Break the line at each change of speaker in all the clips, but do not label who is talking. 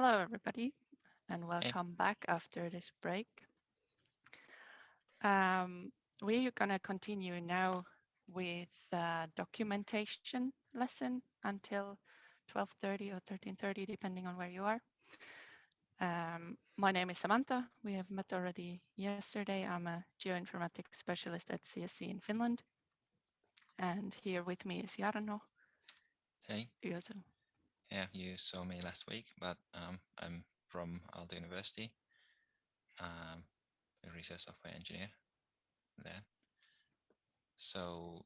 Hello, everybody, and welcome hey. back after this break. Um, we're going to continue now with the documentation lesson until 12.30 or 13.30, depending on where you are. Um, my name is Samantha. We have met already yesterday. I'm a geoinformatics specialist at CSC in Finland. And here with me is Jarno.
Hey. Yeah, you saw me last week, but um, I'm from Aalto University, um, a research software engineer there. So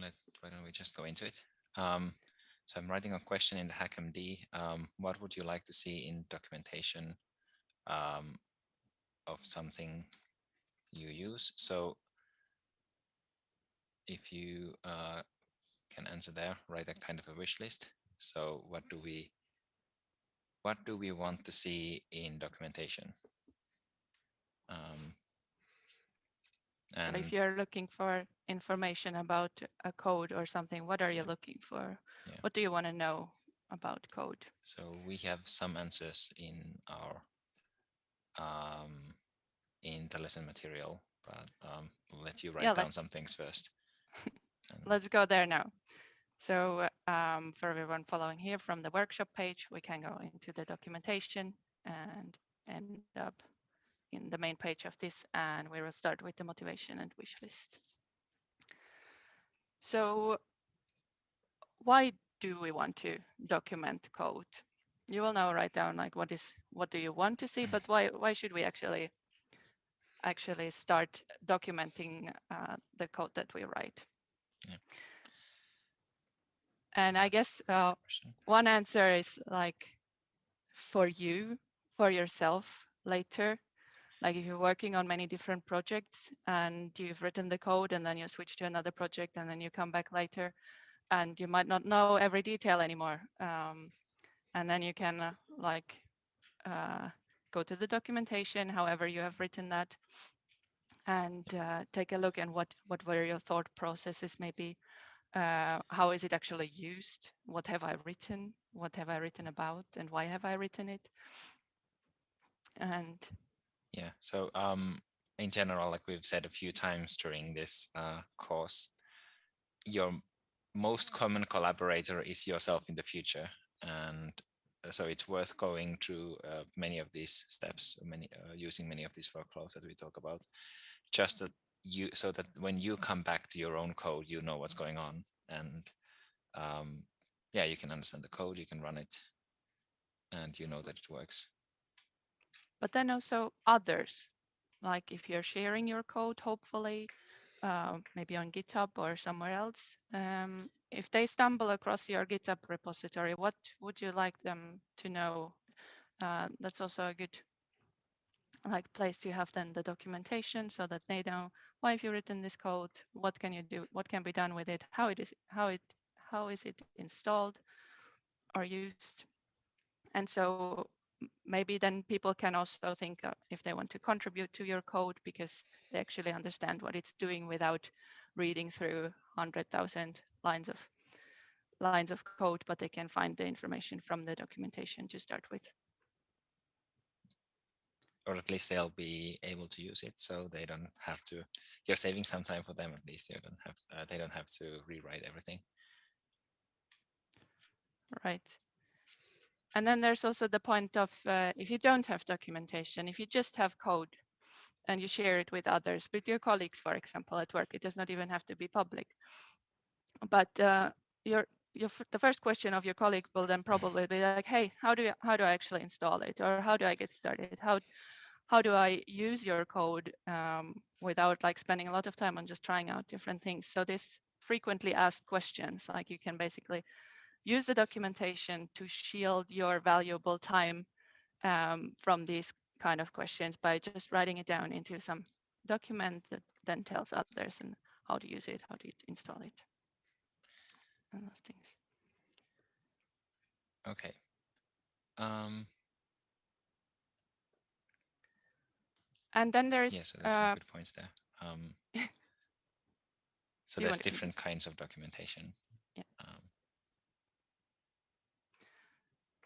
let why don't we just go into it? Um, so I'm writing a question in the HackMD. Um, what would you like to see in documentation um, of something you use? So if you uh, can answer there, write a kind of a wish list. So what do we what do we want to see in documentation? Um,
and so if you're looking for information about a code or something, what are you looking for? Yeah. What do you want to know about code?
So we have some answers in our um, in the lesson material, but um, we'll let you write yeah, down some things first.
let's go there now. So um, for everyone following here from the workshop page, we can go into the documentation and end up in the main page of this, and we will start with the motivation and wish list. So why do we want to document code? You will now write down like what is what do you want to see, but why why should we actually actually start documenting uh, the code that we write? Yeah. And I guess uh, one answer is like for you, for yourself later. Like if you're working on many different projects and you've written the code and then you switch to another project and then you come back later and you might not know every detail anymore. Um, and then you can uh, like uh, go to the documentation, however you have written that, and uh, take a look and what, what were your thought processes maybe uh, how is it actually used? What have I written? What have I written about? And why have I written it? And
yeah, so um, in general, like we've said a few times during this uh, course, your most common collaborator is yourself in the future. And so it's worth going through uh, many of these steps, many uh, using many of these workflows that we talk about, just that you so that when you come back to your own code, you know what's going on. And um, yeah, you can understand the code, you can run it, and you know that it works.
But then also others, like if you're sharing your code, hopefully, uh, maybe on GitHub or somewhere else, um, if they stumble across your GitHub repository, what would you like them to know? Uh, that's also a good like place to have then the documentation so that they know why have you written this code what can you do what can be done with it? How it is how it how is it installed or used? And so maybe then people can also think uh, if they want to contribute to your code because they actually understand what it's doing without reading through 100,000 lines of lines of code, but they can find the information from the documentation to start with
or at least they'll be able to use it so they don't have to you're saving some time for them at least they don't have uh, they don't have to rewrite everything
right and then there's also the point of uh, if you don't have documentation if you just have code and you share it with others with your colleagues for example at work it does not even have to be public but uh, your your, the first question of your colleague will then probably be like, hey, how do you, how do I actually install it? Or how do I get started? How, how do I use your code um, without like spending a lot of time on just trying out different things? So this frequently asked questions, like you can basically use the documentation to shield your valuable time um, from these kind of questions by just writing it down into some document that then tells others and how to use it, how to install it and those things.
Okay. Um,
and then there's
yeah, so there's uh, some good points there. Um, so there's different kinds of documentation.
Yeah. Um,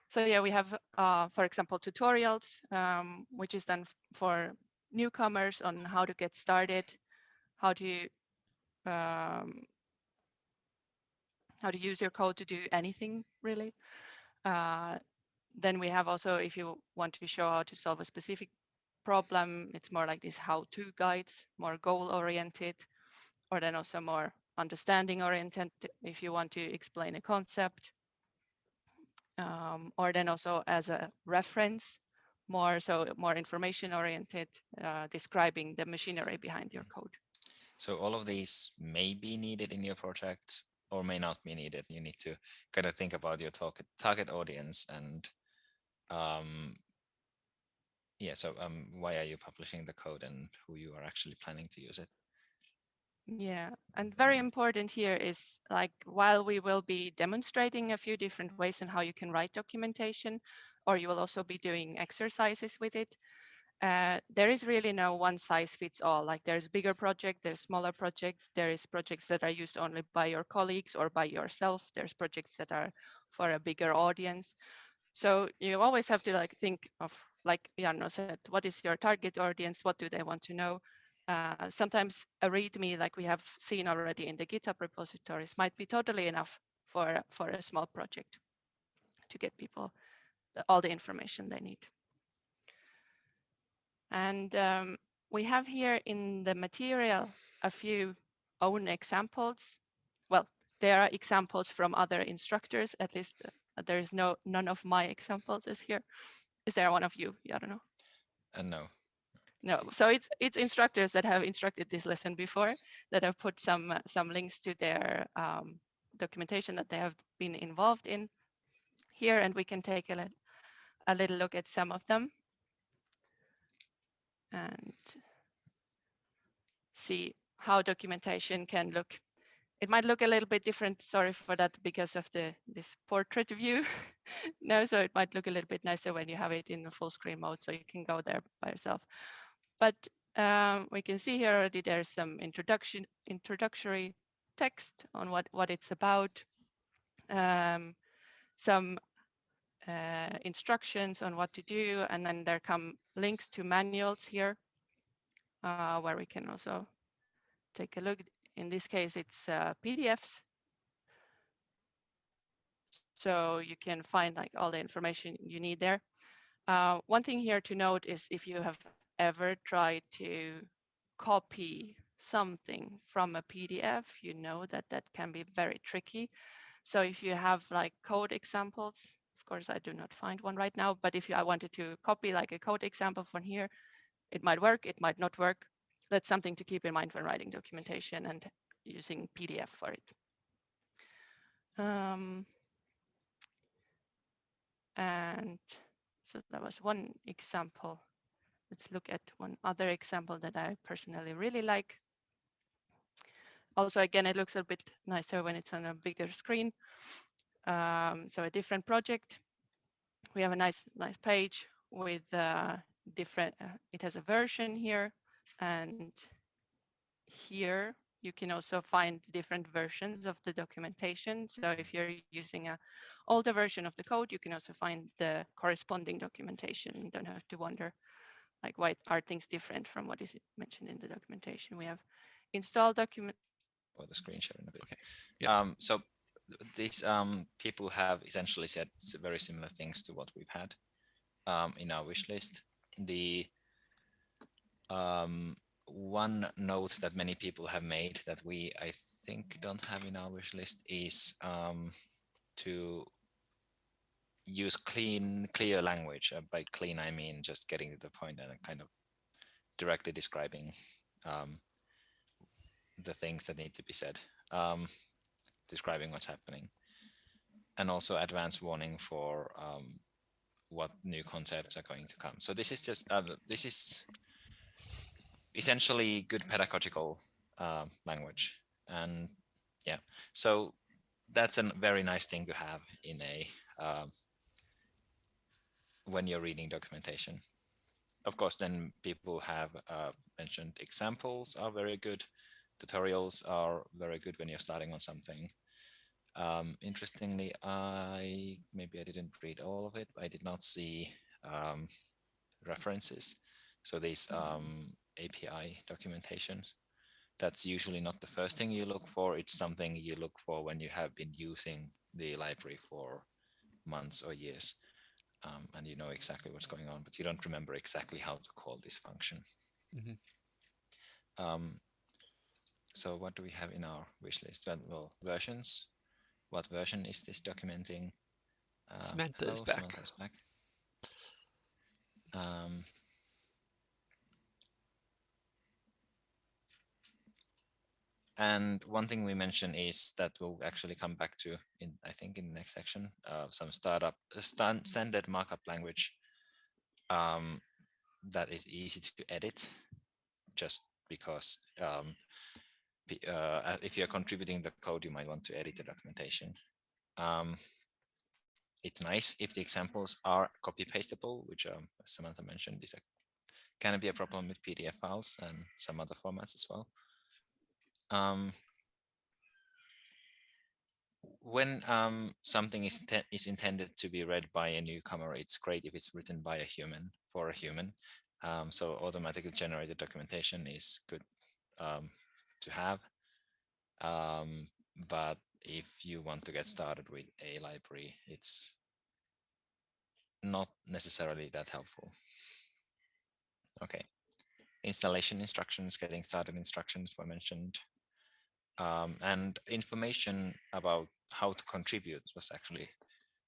so yeah, we have, uh, for example, tutorials, um, which is done for newcomers on how to get started, how to um, how to use your code to do anything really. Uh, then we have also, if you want to show how to solve a specific problem, it's more like these how-to guides, more goal-oriented, or then also more understanding-oriented if you want to explain a concept. Um, or then also as a reference, more so more information-oriented, uh, describing the machinery behind your code.
So all of these may be needed in your project or may not be needed. You need to kind of think about your target target audience and um, yeah, so um, why are you publishing the code and who you are actually planning to use it?
Yeah, and very important here is like while we will be demonstrating a few different ways on how you can write documentation, or you will also be doing exercises with it. Uh, there is really no one size fits all. Like there's bigger project, there's smaller projects, there is projects that are used only by your colleagues or by yourself. There's projects that are for a bigger audience. So you always have to like think of, like Jarno said, what is your target audience? What do they want to know? Uh, sometimes a README, like we have seen already in the GitHub repositories, might be totally enough for, for a small project to get people the, all the information they need. And um, we have here in the material a few own examples. Well, there are examples from other instructors, at least uh, there is no none of my examples is here. Is there one of you? Yeah, I don't know.
Uh, no.
No, so it's it's instructors that have instructed this lesson before that have put some uh, some links to their um, documentation that they have been involved in here, and we can take a, a little look at some of them and see how documentation can look. It might look a little bit different, sorry for that, because of the this portrait view. no, so it might look a little bit nicer when you have it in the full screen mode, so you can go there by yourself. But um, we can see here already there's some introduction, introductory text on what, what it's about, um, some uh, instructions on what to do, and then there come links to manuals here, uh, where we can also take a look. In this case, it's uh, PDFs. So you can find like all the information you need there. Uh, one thing here to note is if you have ever tried to copy something from a PDF, you know that that can be very tricky. So if you have like code examples, of course, I do not find one right now, but if I wanted to copy like a code example from here, it might work, it might not work. That's something to keep in mind when writing documentation and using PDF for it. Um, and so that was one example. Let's look at one other example that I personally really like. Also, again, it looks a bit nicer when it's on a bigger screen. Um, so a different project. We have a nice, nice page with uh, different, uh, it has a version here and here you can also find different versions of the documentation. So if you're using a older version of the code, you can also find the corresponding documentation. You don't have to wonder like why are things different from what is mentioned in the documentation. We have install document.
Or the screen sharing a bit. Okay. Yeah. Um, so these um, people have essentially said very similar things to what we've had um, in our wish list. The um, one note that many people have made that we, I think, don't have in our wish list is um, to use clean, clear language. Uh, by clean, I mean just getting to the point and kind of directly describing um, the things that need to be said. Um, describing what's happening and also advance warning for um, what new concepts are going to come. So this is just, uh, this is essentially good pedagogical uh, language. And yeah, so that's a very nice thing to have in a, uh, when you're reading documentation. Of course, then people have uh, mentioned examples are very good tutorials are very good when you're starting on something. Um, interestingly, I maybe I didn't read all of it. I did not see um, references. So these um, API documentations, that's usually not the first thing you look for. It's something you look for when you have been using the library for months or years. Um, and you know exactly what's going on, but you don't remember exactly how to call this function.
Mhm.
Um, so what do we have in our wish list? Well, well, versions. What version is this documenting? Uh,
Samantha is
hello,
back.
Samantha is back. Um, and one thing we mentioned is that we'll actually come back to in I think in the next section uh, some startup uh, stan standard markup language um, that is easy to edit just because um, uh, if you're contributing the code you might want to edit the documentation. Um, it's nice if the examples are copy pastable, which um, Samantha mentioned is a can be a problem with PDF files and some other formats as well. Um, when um, something is, is intended to be read by a newcomer, it's great if it's written by a human for a human. Um, so automatically generated documentation is good um, to have. Um, but if you want to get started with a library, it's not necessarily that helpful. Okay. Installation instructions, getting started instructions were mentioned. Um, and information about how to contribute was actually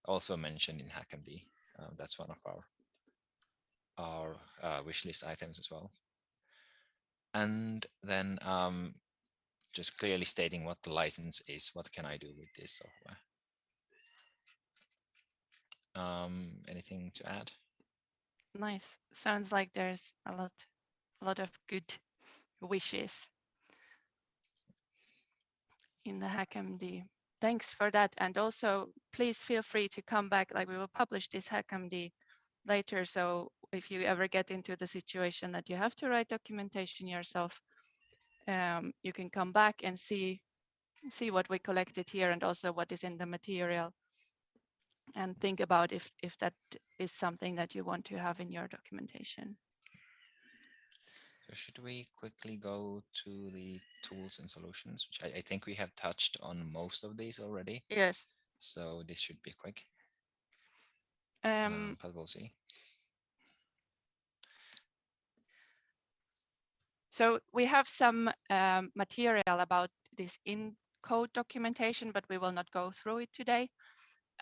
also mentioned in HackMD. Uh, that's one of our our uh, wish list items as well. And then um, just clearly stating what the license is. What can I do with this software? Um, anything to add?
Nice. Sounds like there's a lot, a lot of good wishes in the HackMD. Thanks for that. And also, please feel free to come back. Like we will publish this HackMD later. So if you ever get into the situation that you have to write documentation yourself, um, you can come back and see see what we collected here and also what is in the material and think about if if that is something that you want to have in your documentation.
Should we quickly go to the tools and solutions, which I, I think we have touched on most of these already.
Yes.
So this should be quick,
Um,
um, but we'll see.
So we have some um, material about this in code documentation, but we will not go through it today.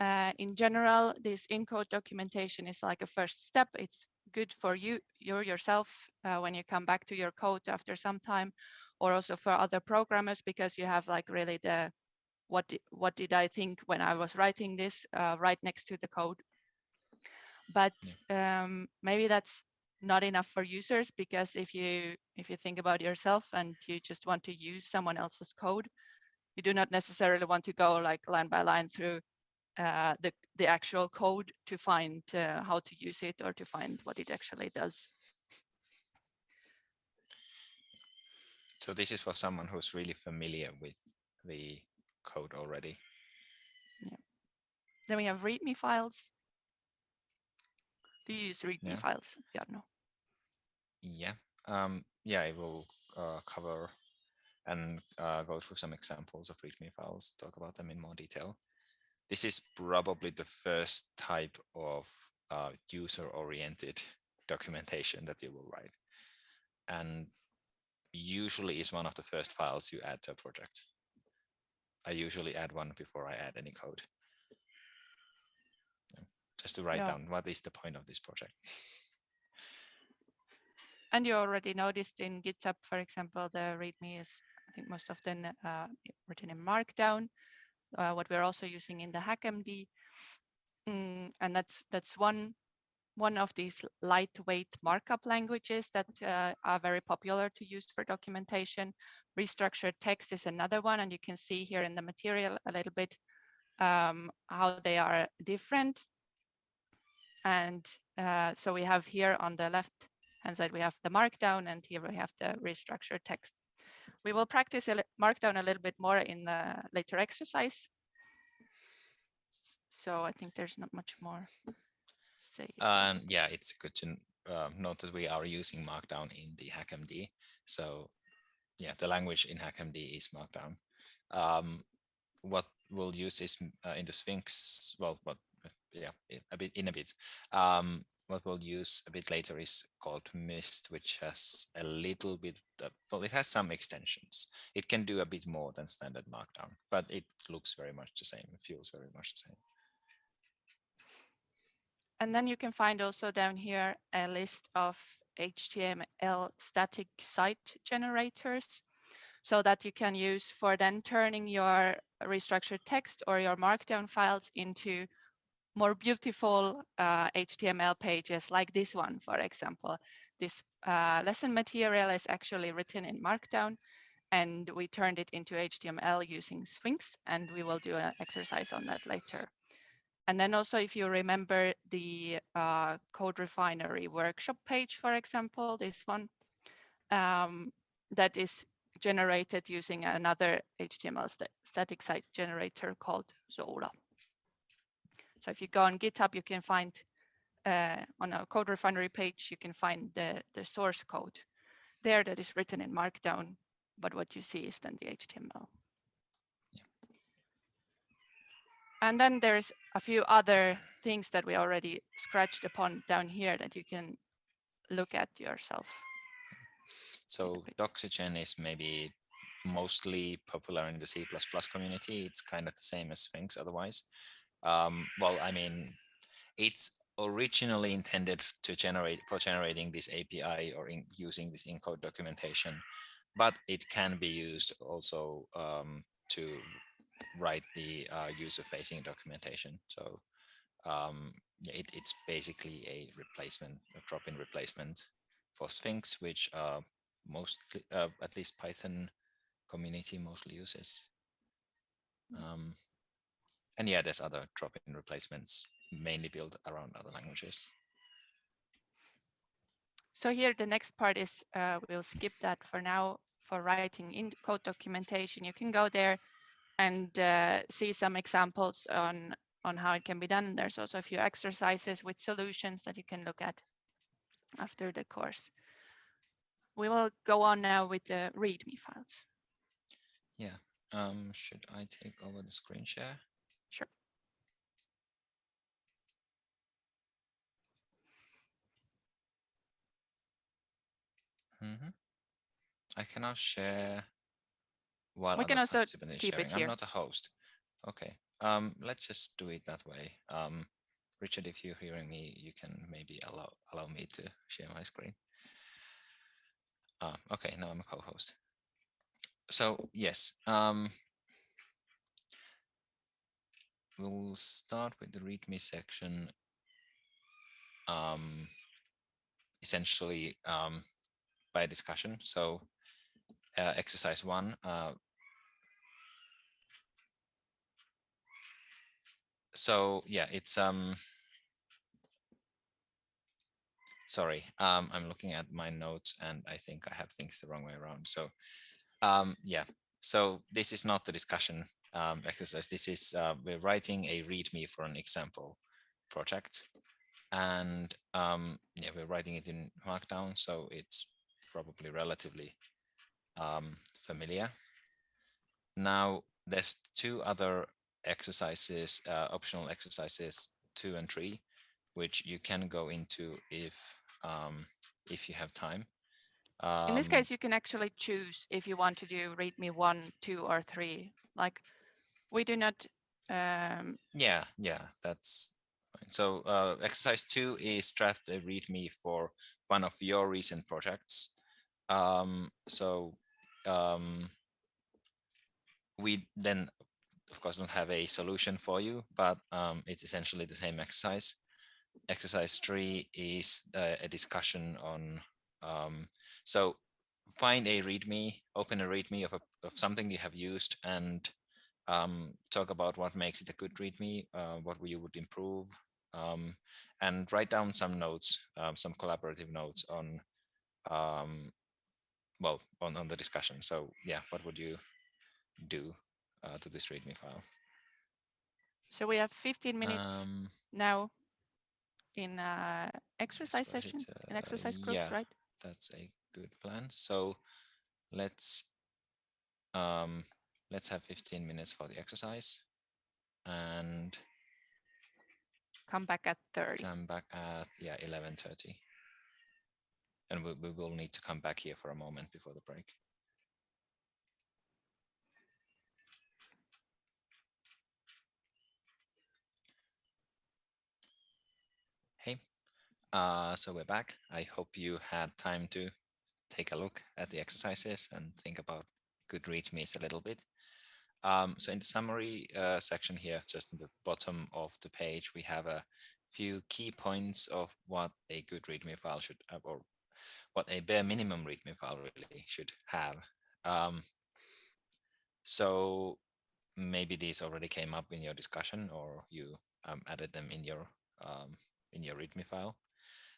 Uh, in general, this in code documentation is like a first step. It's good for you, you yourself, uh, when you come back to your code after some time, or also for other programmers, because you have like really the, what, di- what did I think when I was writing this uh, right next to the code. But um, maybe that's not enough for users because if you if you think about yourself and you just want to use someone else's code you do not necessarily want to go like line by line through uh, the the actual code to find uh, how to use it or to find what it actually does
So this is for someone who's really familiar with the code already. Yeah.
then we have readme files do you use readme
Yeah.
files yeah no
Yeah, um, yeah, I will uh, cover and uh, go through some examples of README files, talk about them in more detail. This is probably the first type of uh, user-oriented documentation that you will write. And usually is one of the first files you add to a project. I usually add one before I add any code. Just to write
Yeah.
down what is the point of this project.
And you already noticed in GitHub, for example, the README is, I think, most often uh, written in Markdown. Uh, what we're also using in the HackMD, Mm, and that's that's one one of these lightweight markup languages that uh, are very popular to use for documentation. Restructured text is another one, and you can see here in the material a little bit um, how they are different. And uh, so we have here on the left hand side, we have the markdown and here we have the restructured text. We will practice markdown a little bit more in the later exercise. So I think there's not much more. Say.
And yeah, it's good to uh, note that we are using Markdown in the HackMD. So yeah, the language in HackMD is Markdown. Um, what we'll use is uh, in the Sphinx. Well, what yeah, a bit in a bit. Um, what we'll use a bit later is called MyST, which has a little bit. uh, well, it has some extensions. It can do a bit more than standard Markdown, but it looks very much the same. It feels very much the same.
And then you can find also down here a list of HTML static site generators so that you can use for then turning your restructured text or your markdown files into more beautiful uh, HTML pages like this one, for example. This uh, lesson material is actually written in Markdown and we turned it into HTML using Sphinx and we will do an exercise on that later. And then also, if you remember the uh, Code Refinery workshop page, for example, this one, um, that is generated using another HTML sta static site generator called Zola. So if you go on GitHub, you can find uh, on a Code Refinery page, you can find the, the source code there that is written in Markdown, but what you see is then the HTML. And then there's a few other things that we already scratched upon down here that you can look at yourself.
So. Doxygen is maybe mostly popular in the C++ community. It's kind of the same as Sphinx otherwise. Um, well, I mean, it's originally intended to generate for generating this API or in, using this encode documentation, but it can be used also um, to write the uh, user-facing documentation. So um, it, it's basically a replacement, a drop-in replacement for Sphinx, which uh, mostly, uh, at least Python community mostly uses. Um, and yeah, there's other drop-in replacements mainly built around other languages.
So here the next part is, uh, we'll skip that for now for writing in code documentation. You can go there and uh, see some examples on, on how it can be done. And there's also a few exercises with solutions that you can look at after the course. We will go on now with the README files.
Yeah. Um, should I take over the screen share?
Sure.
Mhm. I cannot share while
We can
other
also keep it
sharing. I'm not a host. Okay. Um, let's just do it that way. Um, Richard, if you're hearing me, you can maybe allow allow me to share my screen. Ah, okay, now I'm a co-host. So yes, um, we'll start with the README section. Um, essentially um, by discussion. So uh, exercise one, uh, so yeah, it's um sorry, um, I'm looking at my notes and I think I have things the wrong way around. So um, yeah, so this is not the discussion um, exercise. This is uh, we're writing a README for an example project, and um, yeah, we're writing it in Markdown, so it's probably relatively um, familiar. Now there's two other exercises, uh, optional exercises, two and three, which you can go into if um, if you have time.
In this
Um,
case, you can actually choose if you want to do read me one, two, or three. Like we do not. Um,
yeah, yeah, that's fine. So uh, exercise two is draft a README for one of your recent projects. Um, so um, we then, of course, don't have a solution for you, but um, it's essentially the same exercise. Exercise three is uh, a discussion on, um, so find a README, open a README of, a, of something you have used and um, talk about what makes it a good README, uh, what you would improve, um, and write down some notes, um, some collaborative notes on, um, well, on, on the discussion. So yeah, what would you do uh, to this README file?
So we have 15 minutes
Um,
now in uh, exercise session,
it's,
in
uh,
exercise groups,
yeah.
right?
that's a good plan. So let's um let's have 15 minutes for the exercise and
Come back at 30.
come back at yeah 11:30. And we, we will need to come back here for a moment before the break. Hey, uh, so we're back. I hope you had time to take a look at the exercises and think about good readmes a little bit. Um, so in the summary uh, section here, just in the bottom of the page, we have a few key points of what a good README file should have, or what a bare minimum README file really should have. Um, so maybe these already came up in your discussion or you um, added them in your um, in your README file.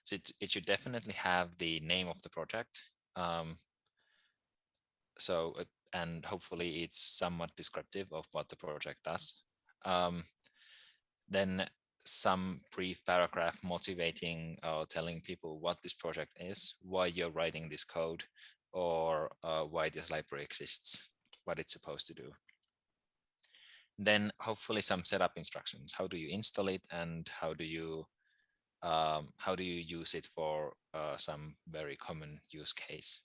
So it, it should definitely have the name of the project. Um, so uh, and hopefully it's somewhat descriptive of what the project does. Um, then some brief paragraph motivating or telling people what this project is, why you're writing this code, or uh, why this library exists, what it's supposed to do. Then hopefully some setup instructions. How do you install it and how do you um, how do you use it for uh, some very common use case?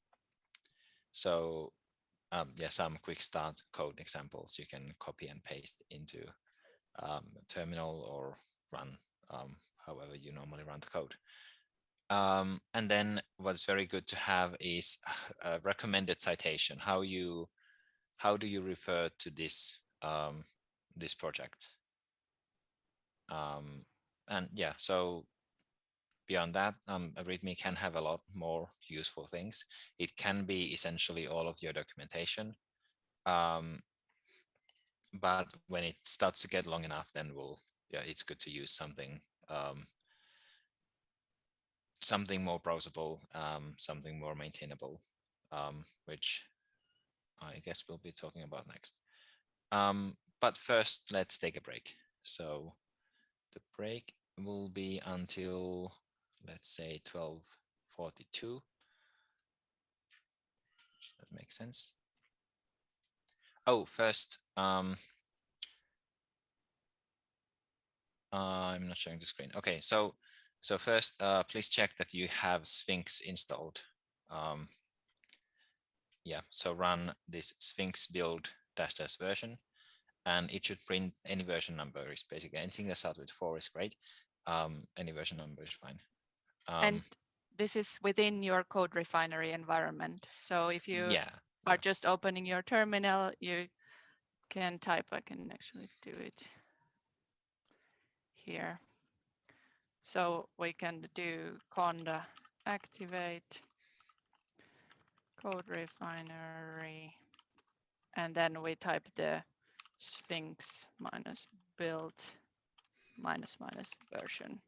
So um, yeah, some quick start code examples you can copy and paste into um, terminal or run um, however you normally run the code. Um, and then what's very good to have is a recommended citation. How you how do you refer to this um, this project? Um, and yeah, so beyond that, um, README can have a lot more useful things. It can be essentially all of your documentation. Um, but when it starts to get long enough, then we'll, yeah, it's good to use something, um, something more browsable, um, something more maintainable, um, which I guess we'll be talking about next. Um, but first, let's take a break. So the break will be until let's say 1242. Does that make sense? Oh, first, um, uh, I'm not showing the screen. Okay, so so first, uh, please check that you have Sphinx installed. Um, yeah, so run this Sphinx build dash dash version, and it should print any version number is basically anything that starts with four is great. Um, any version number is fine. Um,
and this is within your code refinery environment. So if you
yeah,
are just opening your terminal, you can type, I can actually do it here. So we can do conda activate code refinery, and then we type the Sphinx minus build minus minus version.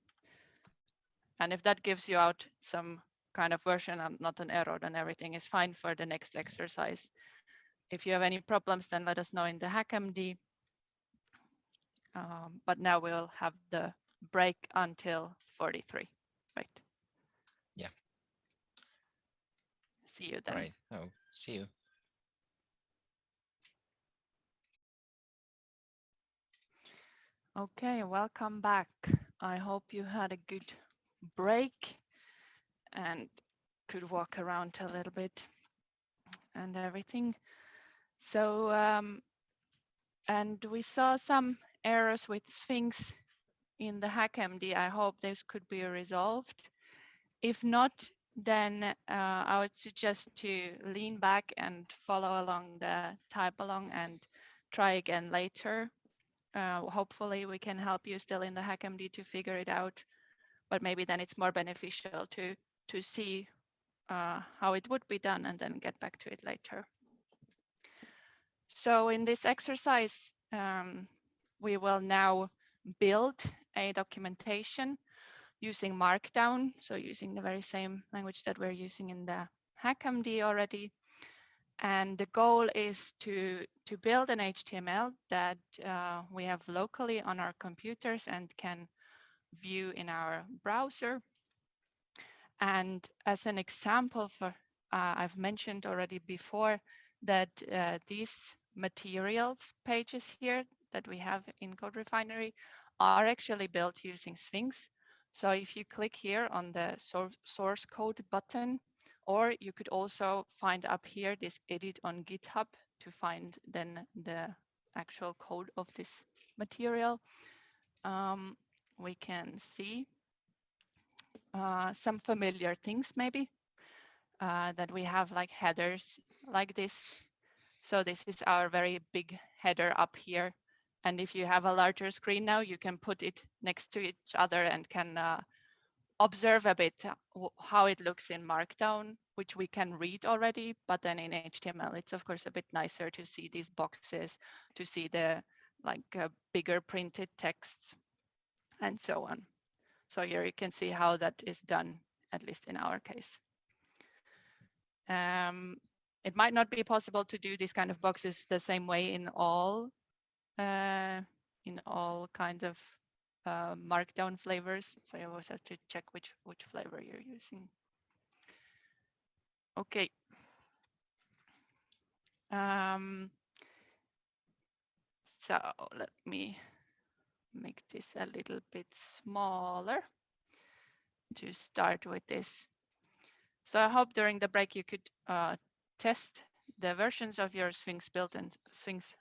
And if that gives you out some kind of version and not an error, then everything is fine for the next exercise. If you have any problems, then let us know in the HackMD. Um, but now we'll have the break until 43, right?
Yeah.
See you then.
right. Oh, see you.
Okay, welcome back. I hope you had a good break and could walk around a little bit and everything. So, um, and we saw some errors with Sphinx in the HackMD. I hope this could be resolved. If not, then uh, I would suggest to lean back and follow along the type along and try again later. Uh, hopefully we can help you still in the HackMD to figure it out, but maybe then it's more beneficial to to see uh, how it would be done and then get back to it later. So in this exercise, um, we will now build a documentation using Markdown, so using the very same language that we're using in the HackMD already. And the goal is to, to build an HTML that uh, we have locally on our computers and can view in our browser. And as an example for, uh, I've mentioned already before that uh, these materials pages here that we have in Code Refinery are actually built using Sphinx. So if you click here on the source, code button, or you could also find up here this edit on GitHub to find then the actual code of this material. Um, we can see uh, some familiar things maybe uh, that we have like headers like this. So this is our very big header up here. And if you have a larger screen now, you can put it next to each other and can uh, observe a bit how it looks in Markdown, which we can read already, but then in HTML, it's of course a bit nicer to see these boxes, to see the like uh, bigger printed texts and so on. So here you can see how that is done, at least in our case. Um, it might not be possible to do these kind of boxes the same way in all uh, in all kinds of uh, markdown flavors. So you always have to check which which flavor you're using. Okay. Um, so let me make this a little bit smaller to start with this. So I hope during the break you could uh, test the versions of your Sphinx built and Sphinx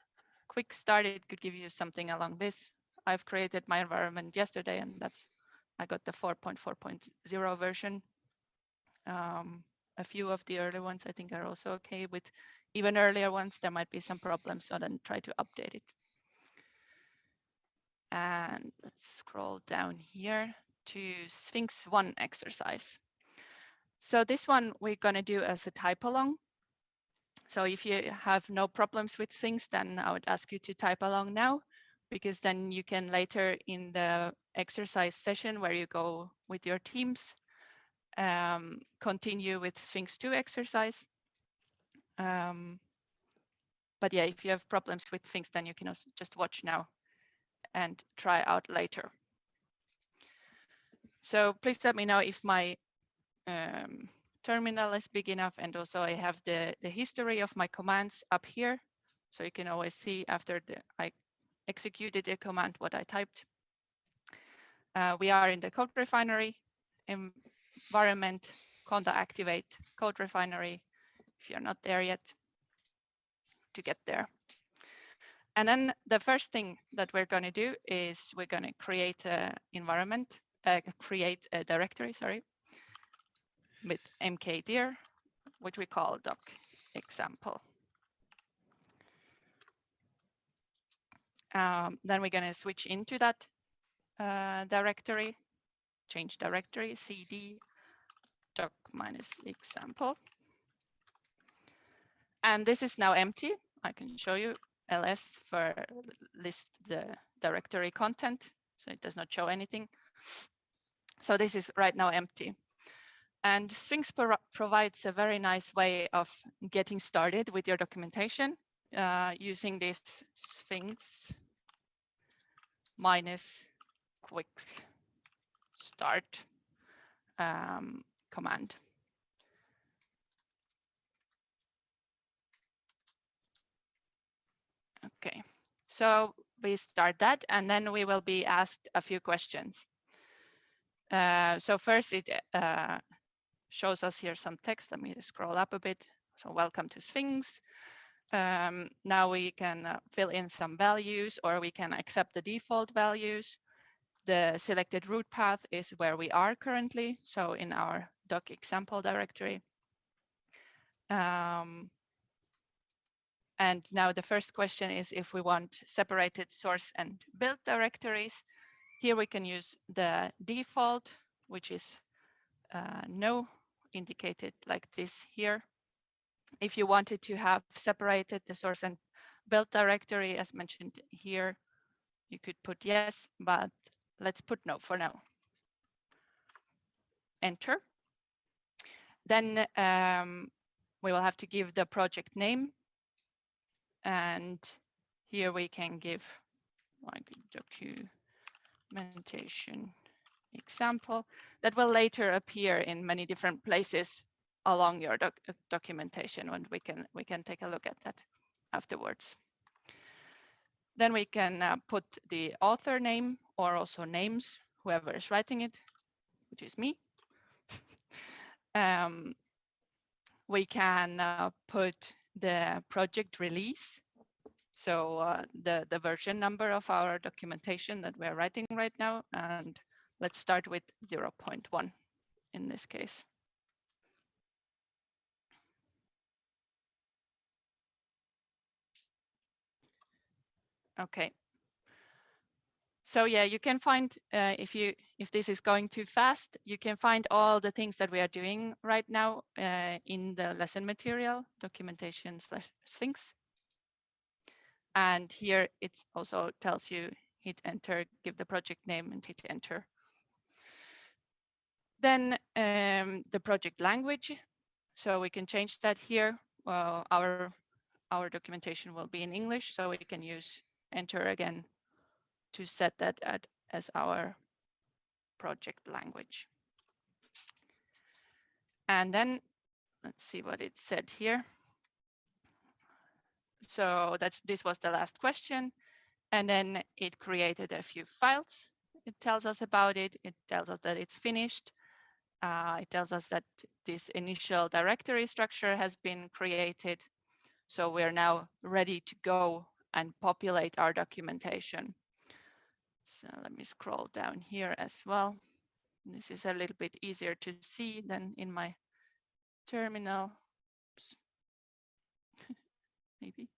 quick start. It could give you something along this. I've created my environment yesterday and that's I got the 4.4.0 version. Um, a few of the early ones I think are also okay with even earlier ones. There might be some problems, so then try to update it. And let's scroll down here to Sphinx 1 exercise. So this one we're going to do as a type along. So if you have no problems with Sphinx, then I would ask you to type along now, because then you can later in the exercise session where you go with your teams, um, continue with Sphinx 2 exercise. Um, but yeah, if you have problems with Sphinx, then you can also just watch now and try out later. So please let me know if my um, terminal is big enough and also I have the, the history of my commands up here. So you can always see after the, I executed a command what I typed. Uh, we are in the code refinery environment, conda activate code refinery if you're not there yet to get there. And then the first thing that we're going to do is we're going to create an environment, uh, create a directory, sorry, with mkdir, which we call doc example. Um, then we're going to switch into that uh, directory, change directory, cd doc minus example. And this is now empty. I can show you ls for list the directory content. So it does not show anything. So this is right now empty. And Sphinx pro provides a very nice way of getting started with your documentation uh, using this Sphinx minus quick start um, command. Okay, so we start that and then we will be asked a few questions. Uh, so first it uh, shows us here some text. Let me scroll up a bit. So welcome to Sphinx. Um, now we can uh, fill in some values or we can accept the default values. The selected root path is where we are currently. So in our doc example directory. Um, and now the first question is if we want separated source and build directories. Here we can use the default, which is uh, no indicated like this here. If you wanted to have separated the source and build directory, as mentioned here, you could put yes, but let's put no for now. Enter. Then um, we will have to give the project name. And here we can give like documentation example that will later appear in many different places along your doc documentation and we can we can take a look at that afterwards. Then we can uh, put the author name or also names, whoever is writing it, which is me. um, we can uh, put the project release. So uh, the, the version number of our documentation that we're writing right now. And let's start with 0.1 in this case. Okay. So yeah, you can find uh, if you if this is going too fast, you can find all the things that we are doing right now uh, in the lesson material documentation slash Sphinx. And here it also tells you hit enter, give the project name and hit enter. Then um, the project language. So we can change that here. Well, our our documentation will be in English, so we can use enter again to set that at, as our project language. And then let's see what it said here. So that's this was the last question. And then it created a few files. It tells us about it. It tells us that it's finished. Uh, it tells us that this initial directory structure has been created. So we're now ready to go and populate our documentation. So let me scroll down here as well. This is a little bit easier to see than in my terminal. Oops. Maybe.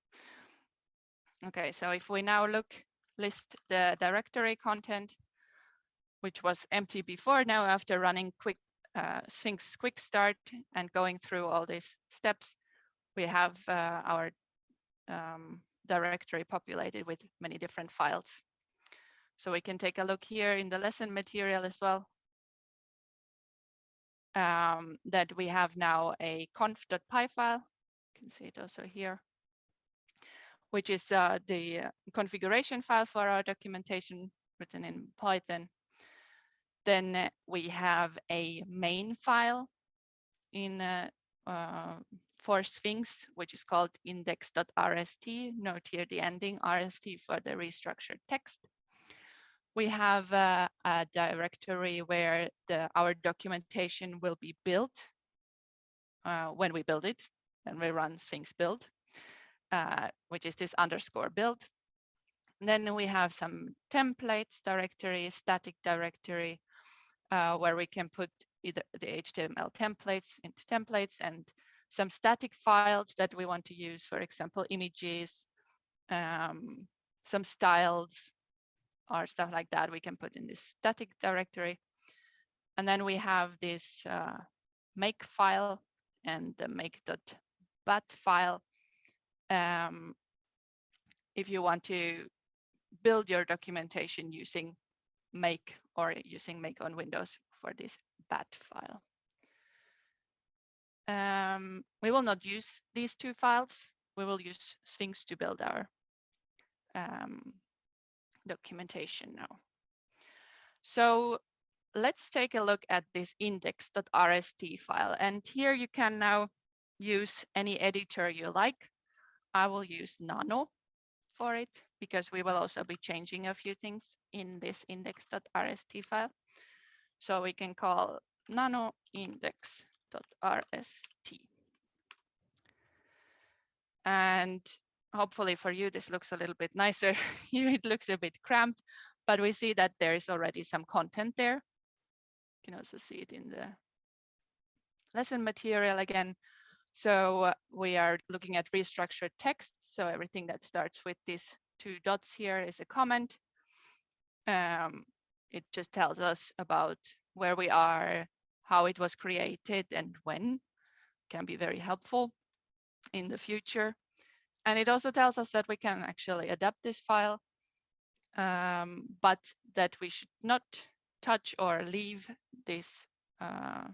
Okay, so if we now look, list the directory content, which was empty before, now after running quick uh, Sphinx quick start and going through all these steps, we have uh, our um, directory populated with many different files. So we can take a look here in the lesson material as well. Um, that we have now a conf.py file. You can see it also here, which is uh, the configuration file for our documentation written in Python. Then we have a main file in uh, uh, for Sphinx, which is called index.rst. Note here the ending RST for the restructured text. We have uh, a directory where the, our documentation will be built uh, when we build it, and we run Sphinx build, uh, which is this underscore build. And then we have some templates directory, static directory, uh, where we can put either the HTML templates into templates and some static files that we want to use, for example, images, um, some styles or stuff like that we can put in this static directory. And then we have this uh, make file and the make.bat file. Um, if you want to build your documentation using make or using make on Windows for this bat file. Um, we will not use these two files. We will use Sphinx to build our um, documentation now. So let's take a look at this index.rst file. And here you can now use any editor you like. I will use Nano for it because we will also be changing a few things in this index.rst file. So we can call nano index.rst. And hopefully for you, this looks a little bit nicer. Here it looks a bit cramped, but we see that there is already some content there. You can also see it in the lesson material again. So we are looking at restructured text. So everything that starts with these two dots here is a comment. Um, it just tells us about where we are, how it was created and when can be very helpful in the future. And it also tells us that we can actually adapt this file, um, but that we should not touch or leave this uh,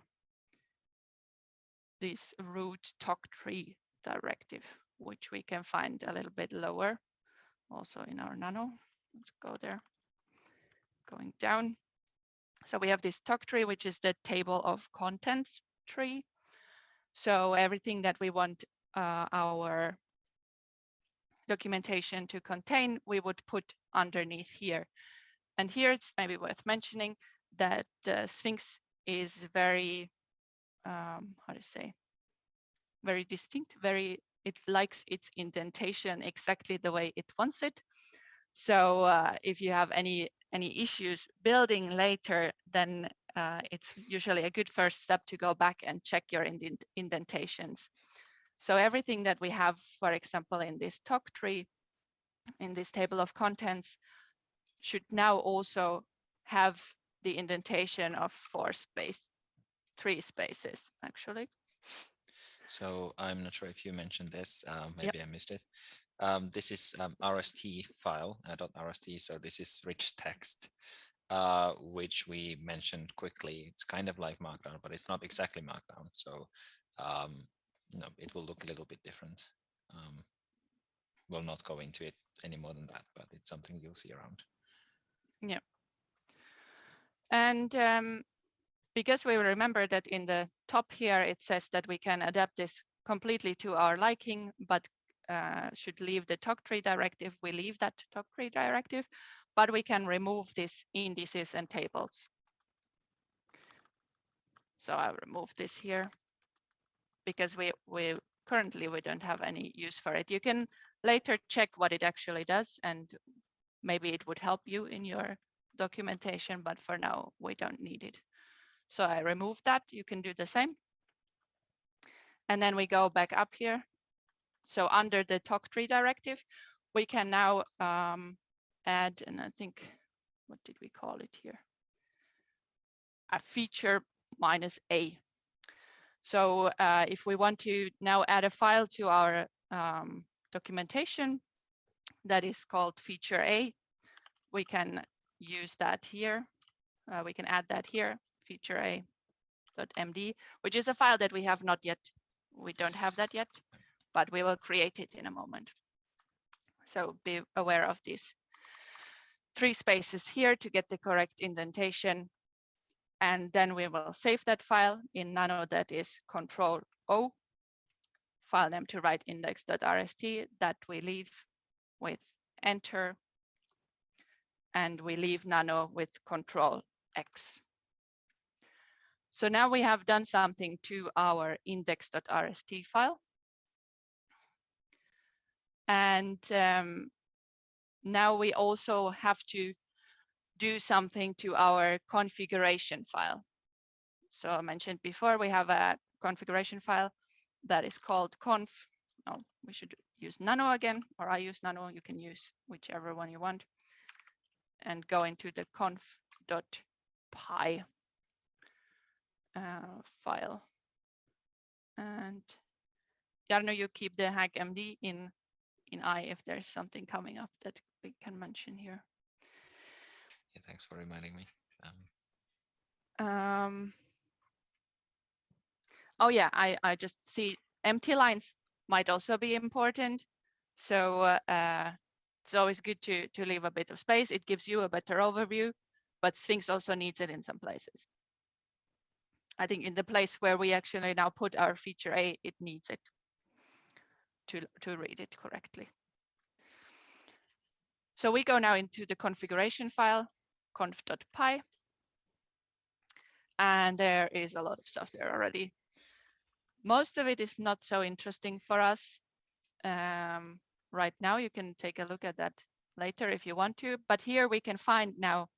this root toctree directive, which we can find a little bit lower also in our nano. Let's go there, going down. So we have this toctree, which is the table of contents tree. So everything that we want uh, our documentation to contain, we would put underneath here. And here it's maybe worth mentioning that uh, Sphinx is very, um, how to say, very distinct, very, it likes its indentation exactly the way it wants it. So uh, if you have any any issues building later, then uh, it's usually a good first step to go back and check your indent indentations. So everything that we have, for example, in this toctree, in this table of contents, should now also have the indentation of four space, three spaces, actually.
So I'm not sure if you mentioned this, uh, maybe yep. I missed it. Um, this is um, RST file, uh, .rst, so this is rich text, uh, which we mentioned quickly. It's kind of like Markdown, but it's not exactly Markdown. So um, no, it will look a little bit different. Um, we'll not go into it any more than that, but it's something you'll see around.
Yeah. And um, because we remember that in the top here, it says that we can adapt this completely to our liking, but uh, should leave the toctree directive, we leave that toctree directive, but we can remove these indices and tables. So I'll remove this here because we, we currently we don't have any use for it. You can later check what it actually does and maybe it would help you in your documentation, but for now we don't need it. So I remove that, you can do the same. And then we go back up here. So under the toctree directive, we can now um, add, and I think, what did we call it here? A feature minus A. So uh, if we want to now add a file to our um, documentation that is called feature A, we can use that here. Uh, we can add that here feature a.md, which is a file that we have not yet. We don't have that yet, but we will create it in a moment. So be aware of these three spaces here to get the correct indentation. And then we will save that file in nano that is control O, file name to write index.rst that we leave with enter. And we leave nano with control X. So now we have done something to our index.rst file. And um, now we also have to do something to our configuration file. So I mentioned before, we have a configuration file that is called conf. Oh, we should use nano again, or I use nano. You can use whichever one you want. And go into the conf.py uh, file. And Jarno, you keep the hackmd in in I if there's something coming up that we can mention here.
Yeah, thanks for reminding me.
Um, um, oh yeah, I, I just see empty lines might also be important. So uh, it's always good to, to leave a bit of space. It gives you a better overview, but Sphinx also needs it in some places. I think in the place where we actually now put our feature A, it needs it to, to read it correctly. So we go now into the configuration file, conf.py. And there is a lot of stuff there already. Most of it is not so interesting for us um, right now. You can take a look at that later if you want to. But here we can find now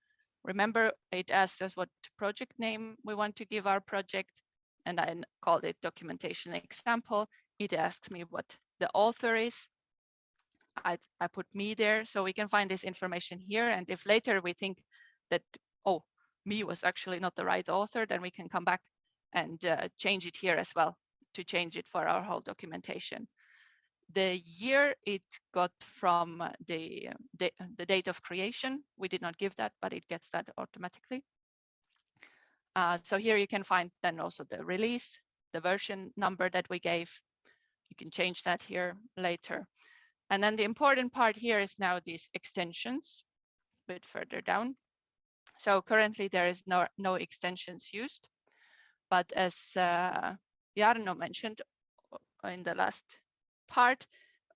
Remember, it asks us what project name we want to give our project, and I called it documentation example. It asks me what the author is. I, I put me there, so we can find this information here. And if later we think that, oh, me was actually not the right author, then we can come back and uh, change it here as well to change it for our whole documentation the year it got from the, the, the, date of creation. We did not give that, but it gets that automatically. Uh, so here you can find then also the release the version number that we gave. You can change that here later. And then the important part here is now these extensions a bit further down. So currently there is no, no extensions used, but as uh, Jarno mentioned uh, in the last part,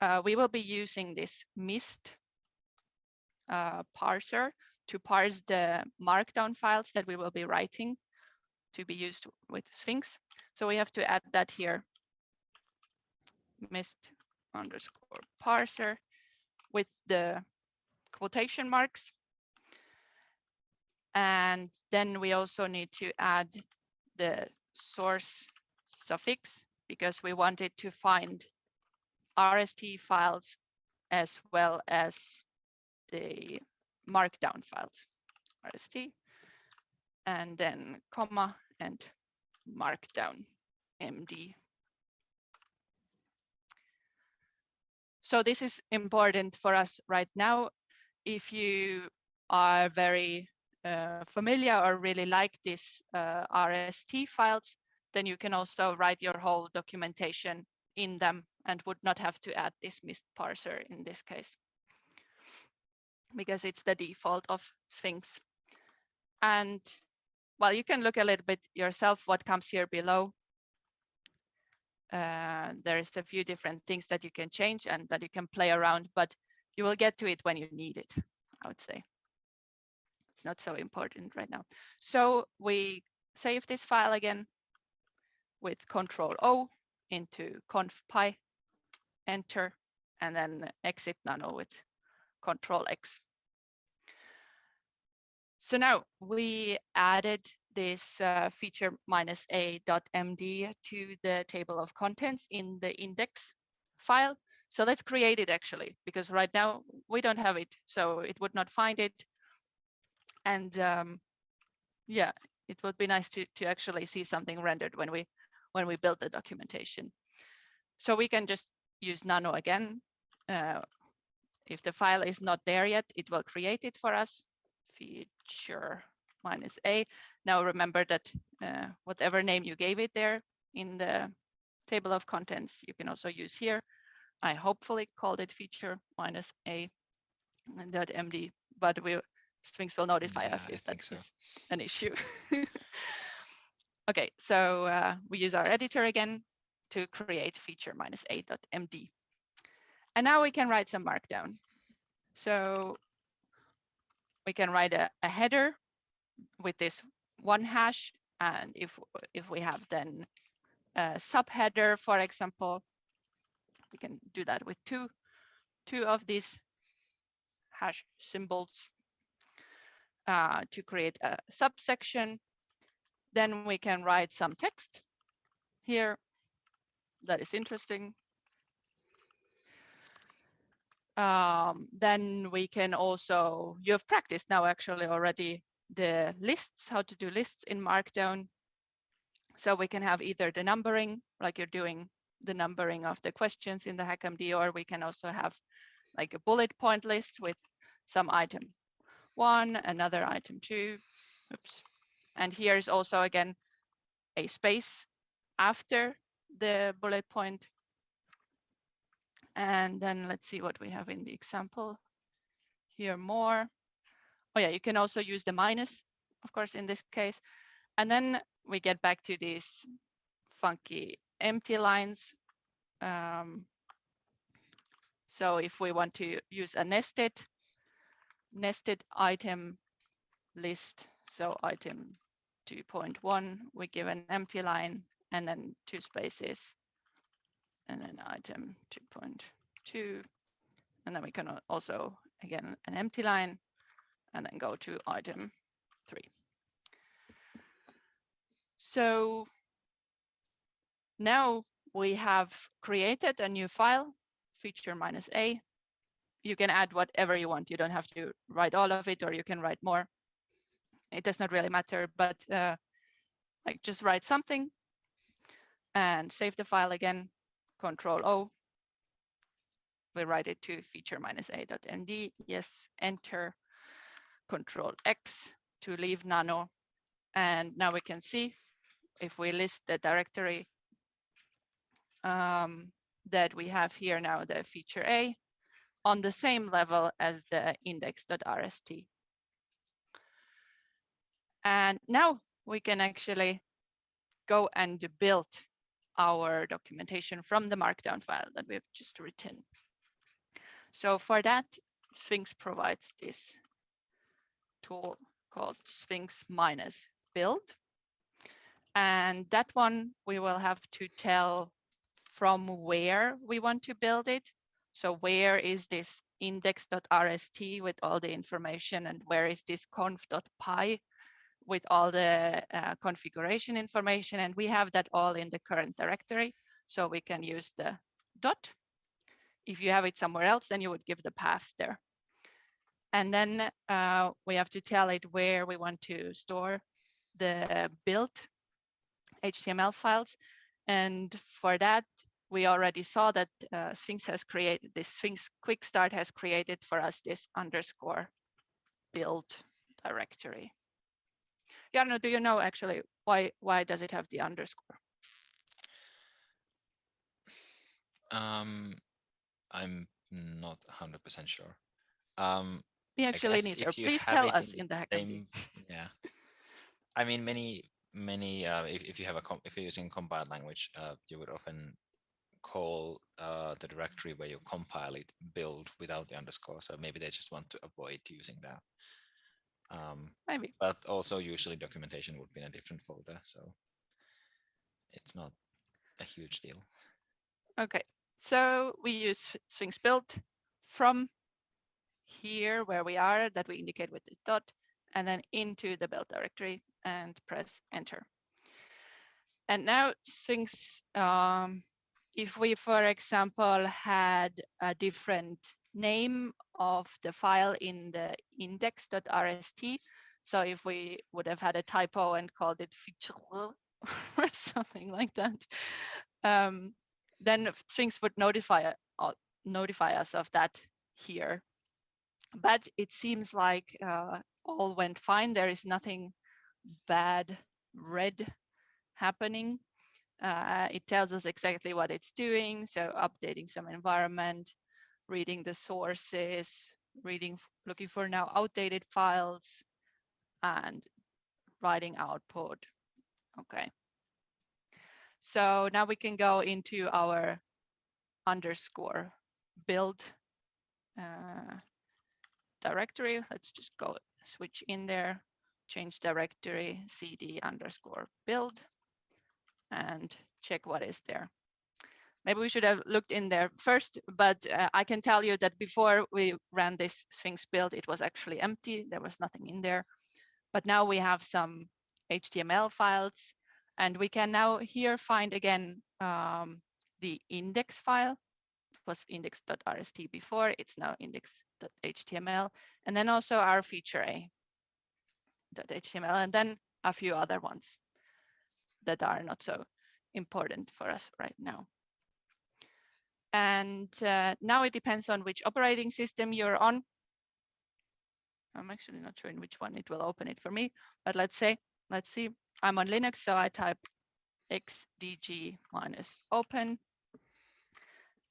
uh, we will be using this MyST uh, parser to parse the markdown files that we will be writing to be used with Sphinx. So we have to add that here, myst underscore parser with the quotation marks. And then we also need to add the source suffix because we wanted to find RST files as well as the markdown files, RST, and then comma and markdown MD. So this is important for us right now. If you are very uh, familiar or really like these uh, RST files, then you can also write your whole documentation in them and would not have to add this MyST parser in this case because it's the default of Sphinx. And well, you can look a little bit yourself what comes here below. Uh, there's a few different things that you can change and that you can play around, but you will get to it when you need it, I would say. It's not so important right now. So we save this file again with Control O into conf.py, enter, and then exit nano with Control X. So now we added this uh, feature minus a dot md to the table of contents in the index file. So let's create it actually, because right now we don't have it, so it would not find it. And um, yeah, it would be nice to, to actually see something rendered when we when we build the documentation. So we can just use nano again. Uh, if the file is not there yet, it will create it for us. Feature minus a. Now remember that uh, whatever name you gave it there in the table of contents, you can also use here. I hopefully called it feature minus a dot md, but we Sphinx will notify
Yeah,
us if that's
so.
an issue. okay, so uh, we use our editor again to create feature minus a dot md. And now we can write some markdown. So we can write a, a header with this one hash. And if, if we have then a subheader, for example, we can do that with two, two of these hash symbols uh, to create a subsection. Then we can write some text here that is interesting. Um, then we can also, you have practiced now actually already the lists, how to do lists in Markdown. So we can have either the numbering, like you're doing the numbering of the questions in the HackMD, or we can also have like a bullet point list with some item one, another item two, oops. And here's also again, a space after the bullet point. And then let's see what we have in the example here more. Oh yeah, you can also use the minus, of course, in this case. And then we get back to these funky empty lines. Um, so if we want to use a nested, nested item list, so item 2.1, we give an empty line and then two spaces and then item 2.2 and then we can also again an empty line and then go to item three. So now we have created a new file, feature minus a. You can add whatever you want. You don't have to write all of it or you can write more. It does not really matter, but uh, like just write something and save the file again, control O. We write it to feature minus a dot md. Yes, enter, control X to leave nano. And now we can see if we list the directory um, that we have here now, the feature A, on the same level as the index.rst. And now we can actually go and build our documentation from the markdown file that we've just written. So for that, Sphinx provides this tool called Sphinx minus build. And that one we will have to tell from where we want to build it. So where is this index.rst with all the information and where is this conf.py with all the uh, configuration information. And we have that all in the current directory. So we can use the dot. If you have it somewhere else, then you would give the path there. And then uh, we have to tell it where we want to store the build HTML files. And for that, we already saw that uh, Sphinx has created this Sphinx Quick Start has created for us this underscore build directory. Jarno, do you know actually why why does it have the underscore?
Um, I'm not 100% sure. Um,
We actually need Please tell us
in
in the
same- yeah. I mean, many, many, uh, if, if you have a, if you're using compiled language, uh, you would often call uh, the directory where you compile it build without the underscore. So maybe they just want to avoid using that. Um,
Maybe.
but also usually documentation would be in a different folder. So it's not a huge deal.
Okay. So we use Sphinx build from here where we are that we indicate with this dot and then into the build directory and press enter. And now Sphinx, um, if we, for example, had a different name of the file in the index.rst, so if we would have had a typo and called it feature or something like that, um, then Sphinx would notify, uh, notify us of that here. But it seems like uh, all went fine. There is nothing bad red happening. Uh, it tells us exactly what it's doing. So updating some environment, reading the sources, reading, looking for now outdated files and writing output. Okay. So now we can go into our underscore build uh, directory. Let's just go switch in there, change directory, cd underscore build, and check what is there. Maybe we should have looked in there first, but uh, I can tell you that before we ran this Sphinx build, it was actually empty. There was nothing in there. But now we have some HTML files, and we can now here find again um, the index file. It was index.rst before, it's now index.html, and then also our feature A .html, and then a few other ones that are not so important for us right now. And uh, now it depends on which operating system you're on. I'm actually not sure in which one it will open it for me, but let's say, let's see, I'm on Linux, so I type xdg minus open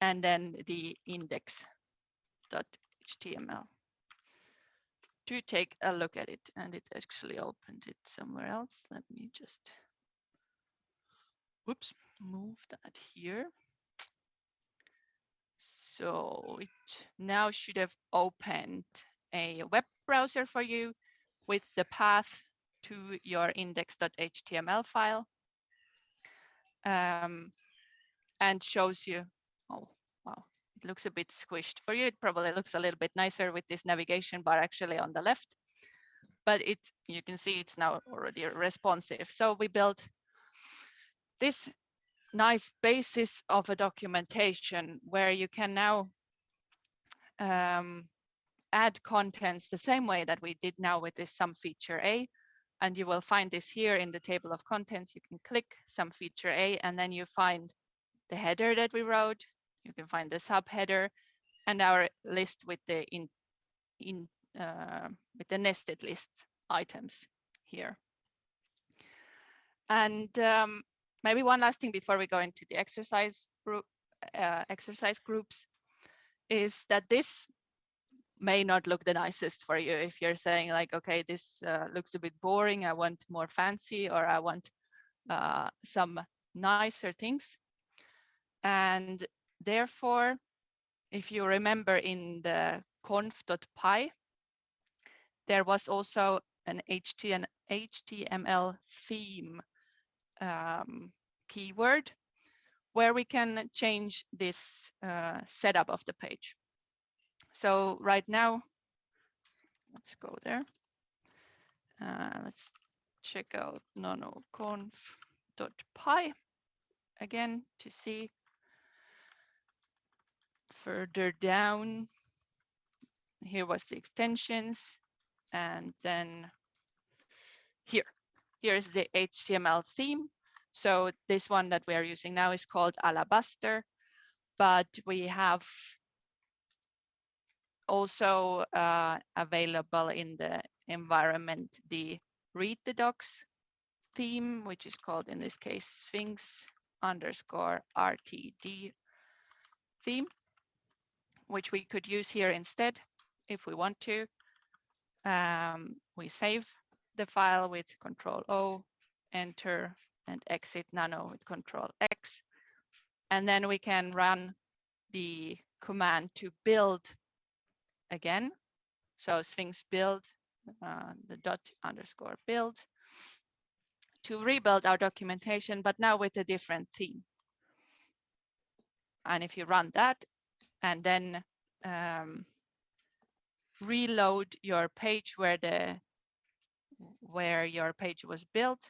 and then the index.html to take a look at it and it actually opened it somewhere else. Let me just, whoops, move that here. So it now should have opened a web browser for you with the path to your index.html file um, and shows you, oh, wow, it looks a bit squished. For you, it probably looks a little bit nicer with this navigation bar actually on the left, but it you can see it's now already responsive. So we built this nice basis of a documentation where you can now um, add contents the same way that we did now with this some feature A. And you will find this here in the table of contents. You can click some feature A and then you find the header that we wrote. You can find the subheader and our list with the in, in uh, with the nested list items here. And um, maybe one last thing before we go into the exercise group, uh, exercise groups, is that this may not look the nicest for you if you're saying like, okay, this uh, looks a bit boring. I want more fancy or I want uh, some nicer things. And therefore, if you remember in the conf.py, there was also an HTML theme um, keyword where we can change this uh, setup of the page. So right now, let's go there. Uh, let's check out nanoconf.py again to see further down. Here was the extensions and then here, here's the HTML theme. So this one that we are using now is called Alabaster, but we have also uh, available in the environment the read the docs theme, which is called in this case Sphinx underscore RTD theme, which we could use here instead if we want to. Um, we save the file with Control O, enter, and exit nano with Control X. And then we can run the command to build again. So Sphinx build, uh, the dot underscore build to rebuild our documentation, but now with a different theme. And if you run that and then um, reload your page where the where your page was built,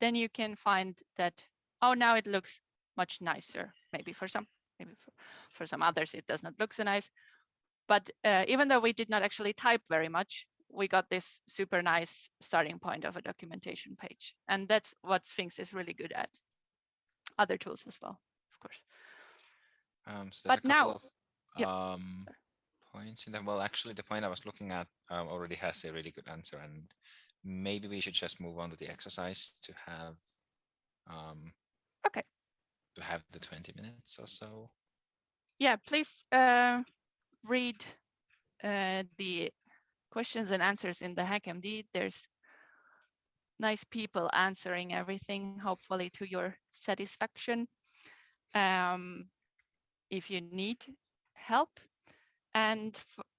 then you can find that, oh, now it looks much nicer. Maybe for some, maybe for, for some others, it does not look so nice. But uh, even though we did not actually type very much, we got this super nice starting point of a documentation page. And that's what Sphinx is really good at. Other tools as well, of course.
Um, so
but now,
of,
yeah.
um, points in that. Well, actually, the point I was looking at um, already has a really good answer, and maybe we should just move on to the exercise to have um,
okay
to have the 20 minutes or so.
Yeah, please uh, read uh, the questions and answers in the HackMD. There's nice people answering everything, hopefully to your satisfaction. Um, if you need help. And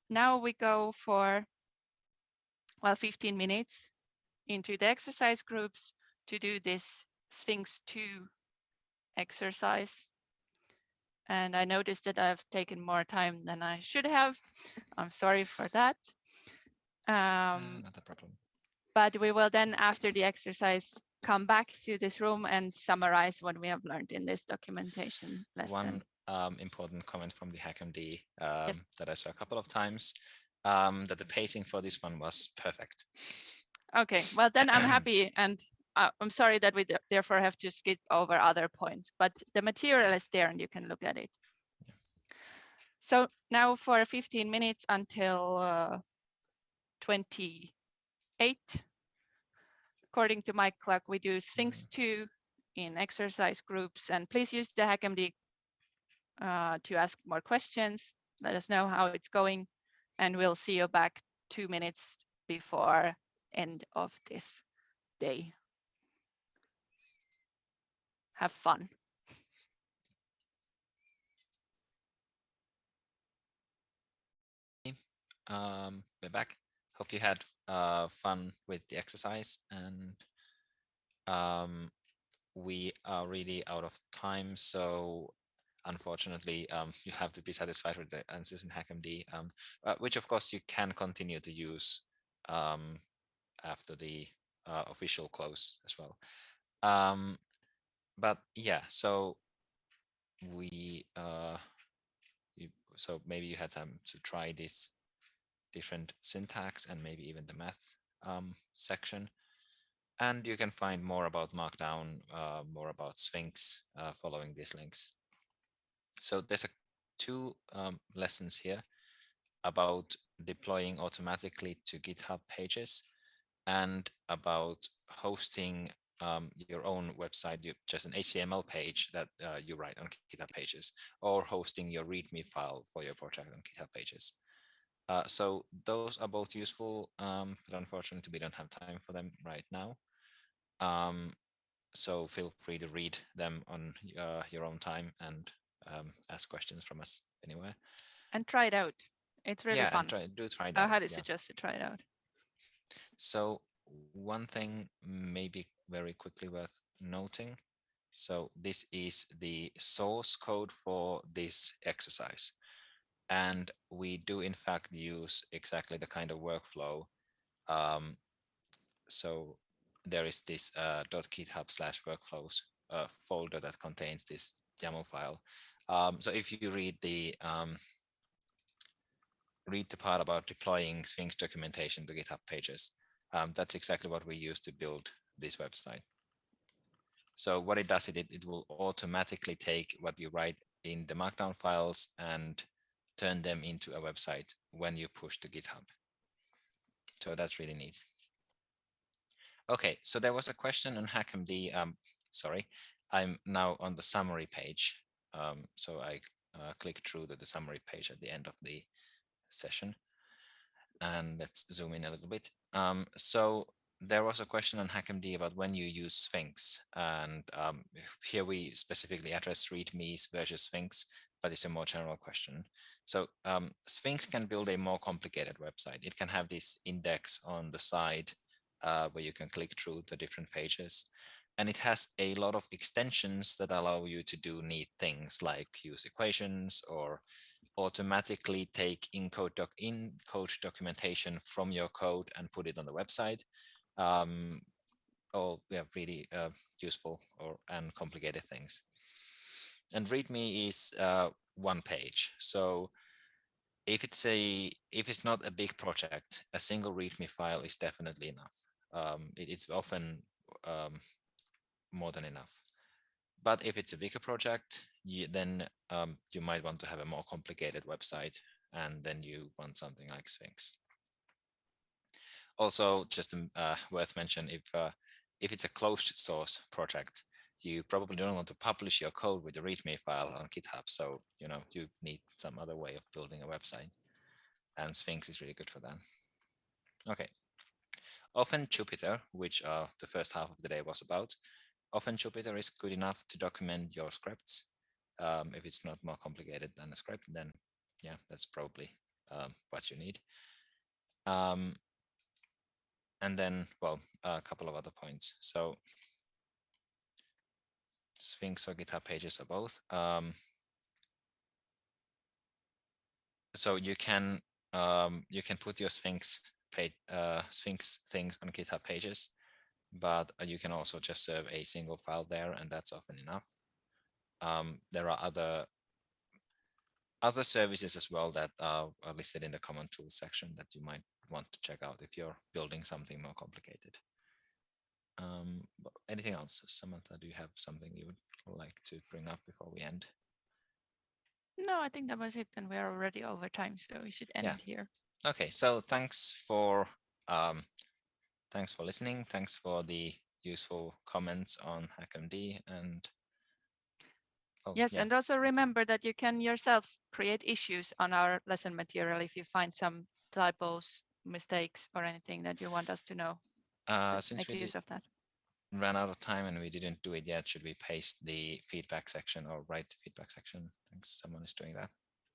now we go for, well, 15 minutes into the exercise groups to do this Sphinx 2 exercise. And I noticed that I've taken more time than I should have. I'm sorry for that. Um,
not a problem.
But we will then, after the exercise, come back to this room and summarize what we have learned in this documentation lesson.
One um, important comment from the HackMD um, yes. that I saw a couple of times, um, that the pacing for this one was perfect.
Okay, well then I'm happy and uh, I'm sorry that we therefore have to skip over other points, but the material is there and you can look at it. Yeah. So now for 15 minutes until uh, 28, according to my clock, we do Sphinx mm-hmm. 2 in exercise groups and please use the HackMD uh, to ask more questions. Let us know how it's going and we'll see you back two minutes before end of this day. Have fun.
Um, we're back. Hope you had uh, fun with the exercise and um, we are really out of time. So unfortunately, um, you have to be satisfied with the answers in HackMD, um, uh, which of course you can continue to use um, after the uh, official close as well. Um, but yeah, so we, uh, you, so maybe you had time to try this different syntax and maybe even the math um, section. And you can find more about Markdown, uh, more about Sphinx uh, following these links. So there's a, two um, lessons here about deploying automatically to GitHub pages and about hosting um, your own website, you, just an HTML page that uh, you write on GitHub Pages, or hosting your README file for your project on GitHub Pages. Uh, so those are both useful, um, but unfortunately we don't have time for them right now. Um, so feel free to read them on uh, your own time and um, ask questions from us anywhere.
And try it out. It's really
yeah,
fun.
try, do try
I highly
yeah.
suggest to try it out.
So one thing maybe very quickly worth noting. So this is the source code for this exercise. And we do in fact use exactly the kind of workflow. Um, so there is this uh, .github slash workflows uh, folder that contains this YAML file. Um, so if you read the um, read the part about deploying Sphinx documentation to GitHub pages, um, that's exactly what we use to build this website. So what it does, it, it will automatically take what you write in the markdown files and turn them into a website when you push to GitHub. So that's really neat. Okay, so there was a question on HackMD. Um, sorry, I'm now on the summary page. Um, so I uh, click through the, the summary page at the end of the session. And let's zoom in a little bit. Um, so there was a question on HackMD about when you use Sphinx. And um, here we specifically address READMEs versus Sphinx, but it's a more general question. So um, Sphinx can build a more complicated website. It can have this index on the side uh, where you can click through the different pages. And it has a lot of extensions that allow you to do neat things like use equations or automatically take in code, doc in code documentation from your code and put it on the website. Um, all yeah, really uh, useful or and complicated things. And README is uh, one page. So if it's a if it's not a big project, a single README file is definitely enough. Um, it, it's often um, more than enough. But if it's a bigger project, you, then um, you might want to have a more complicated website, and then you want something like Sphinx. Also, just uh, worth mention if uh, if it's a closed source project, you probably don't want to publish your code with a README file on GitHub. So you know you need some other way of building a website, and Sphinx is really good for that. Okay. Often Jupyter, which uh, the first half of the day was about, often Jupyter is good enough to document your scripts. Um, if it's not more complicated than a script, then yeah, that's probably um, what you need. Um, and then, well, a couple of other points. So Sphinx or GitHub pages or both. Um, so you can um, you can put your Sphinx page, uh, Sphinx things on GitHub pages, but you can also just serve a single file there, and that's often enough. Um, there are other other services as well that are listed in the common tools section that you might want to check out if you're building something more complicated. Um, anything else, Samantha? Do you have something you would like to bring up before we end?
No, I think that was it. And we're already over time, so we should end
Yeah.
here.
Okay, so thanks for um, thanks for listening. Thanks for the useful comments on HackMD and oh,
Yes,
yeah,
and also remember that you can yourself create issues on our lesson material if you find some typos, mistakes, or anything that you want us to know.
uh,
Let's
since we
use of that.
ran out of time and we didn't do it yet, should we paste the feedback section or write the feedback section? Thanks, someone is doing that.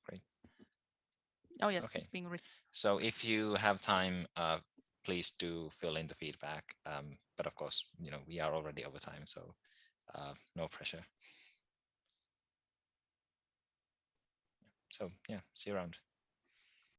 Great.
Oh, yes,
Okay.
it's being written.
So if you have time, uh, please do fill in the feedback. Um, but of course, you know, we are already over time, so uh, no pressure. So yeah, see you around.